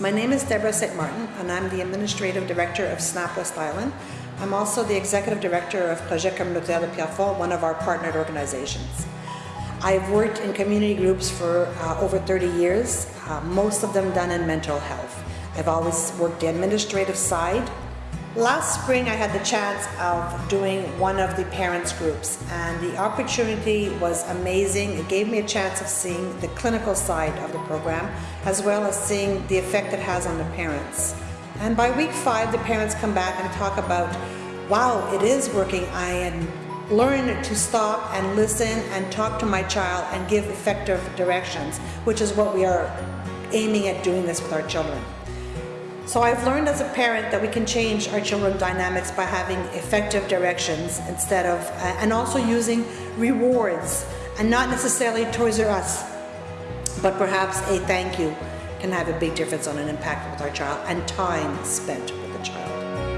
My name is Deborah St. Martin, and I'm the Administrative Director of SNAP West Island. I'm also the Executive Director of Projet Communautaire de Pierrefonds, one of our partnered organizations. I've worked in community groups for uh, over 30 years, uh, most of them done in mental health. I've always worked the administrative side. Last spring I had the chance of doing one of the parents groups and the opportunity was amazing. It gave me a chance of seeing the clinical side of the program as well as seeing the effect it has on the parents. And by week five the parents come back and talk about, wow, it is working. I learn to stop and listen and talk to my child and give effective directions, which is what we are aiming at doing this with our children. So I've learned as a parent that we can change our children's dynamics by having effective directions instead of, uh, and also using rewards and not necessarily Toys R Us, but perhaps a thank you can have a big difference on an impact with our child and time spent with the child.